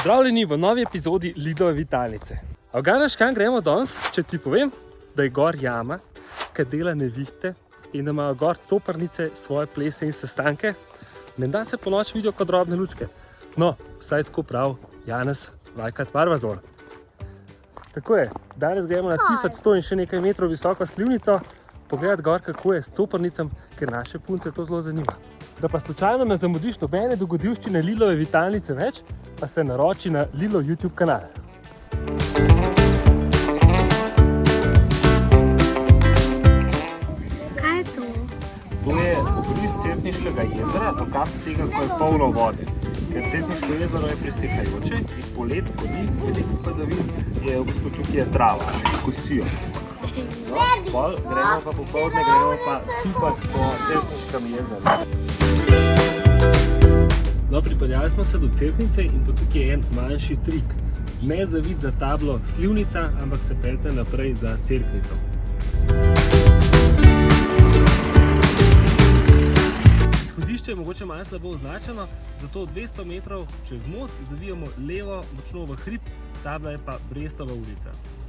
Pozdravljeni v novi epizodi Lidove Vitalnice. A ganaš, kam gremo danes, če ti povem, da je gor jama, ki dela nevihte in da imajo gor coprnice svoje plese in sestanke, menda se po noč vidijo kot drobne lučke. No, vsaj tako prav Janez Vajkat Varvazor. Tako je, danes gremo na 1100 in še nekaj metrov visoko slivnico, pogledati gor, kako je s coprnicam, ker naše punce to zelo zanima. Da pa slučajno ne zamudiš nobene dogodivščine Lilove Vitalnice več, pa se naroči na Lilo YouTube kanal. Kaj je to? To je obris Certniškega jezera, to kap sega, ko je polno vode. Ker Certniško jezero je presekajoče in po letu, ko ni veliko padavin, je v bistvu tukaj je trava, kosijo. No, pol gremo pa popoldne, gremo pa stupati po Certniškem jezeru. No, pripeljali smo se do Certnice in pa tukaj je en manjši trik. Ne zavid za tablo Slivnica, ampak se peljte naprej za Cerknico. Izhodišče je mogoče malo slabo označeno, zato 200 metrov čez most zavijamo levo, močno v hrib, tabla je pa Brestova ulica.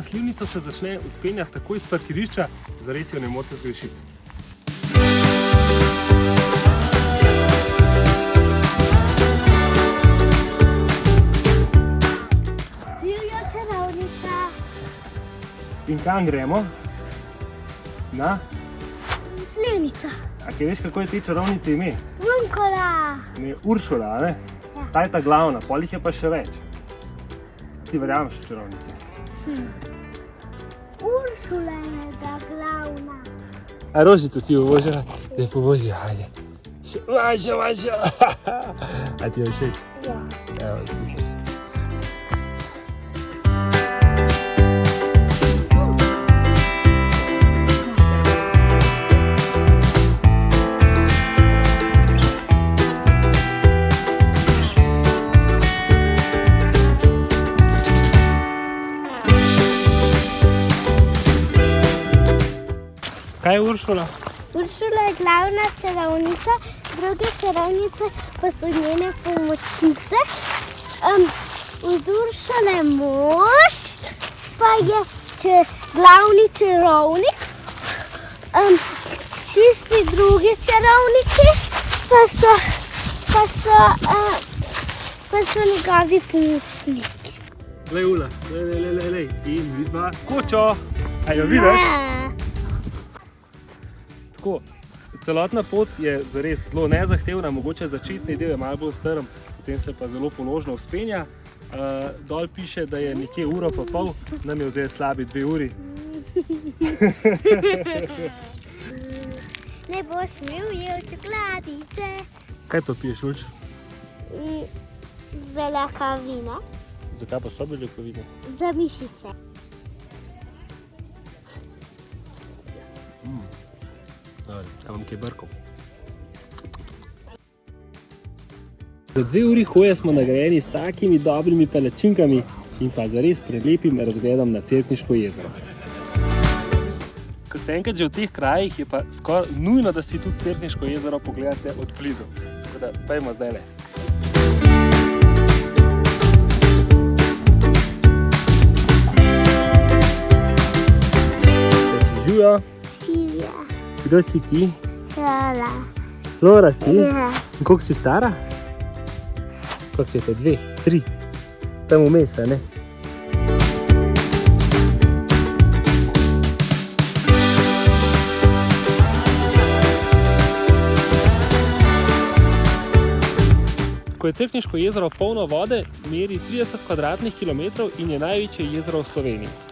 Na slivnico se začne v spenjah takoj iz parkirišča, zares jo ne morete zgrešiti. Divja čarovnica. In kam gremo? Na? Slivnica. A kaj veš, kako je te čarovnice ime? Vunkola. Ne, Uršula, a ne? Ja. Ta je ta glavna, pol jih je pa še več. Ti verjameš v čarovnice? Uršula je da glavna. A rožico si uvožila? Da je povožila, ajde. Še, vaša, vaša. A ti je všeč? Ja. Evo, Kaj je Uršula? Uršula je glavna čarovnica, druge čarovnice pa so njene pomočnice. Um, od Uršule mož pa je če, glavni čarovnik. Um, tisti drugi čarovniki pa so, pa so, uh, pa so njegovi pomočniki. Glej, Ula, lej, lej, lej, lej, lej. In vidva kočo. A jo vidiš? Tako, celotna pot je zares zelo nezahtevna, mogoče začetni del je malo bolj strm, potem se pa zelo položno vzpenja. Uh, dol piše, da je nekje uro pa pol, nam je vzel slabi dve uri. Ne boš imel jev čokoladice. Kaj to piješ, Ulč? Velika vina Zakaj pa so bili kovine? za mišice. Ja vam kaj brkov. Za dve uri hoje smo nagrajeni s takimi dobrimi palačinkami in pa zares prelepim razgledom na Cerkniško jezero. Ko ste enkrat že v teh krajih, je pa skoraj nujno, da si tudi Cerkniško jezero pogledate od blizu. Tako da, pojmo zdaj le. Kdo si ti? Hvala. Flora si? Ja. In koliko si stara? Koliko je to? Dve, tri? Tam vmes, a ne? Ko je Cerkniško jezero polno vode, meri 30 kvadratnih kilometrov in je največje jezero v Sloveniji.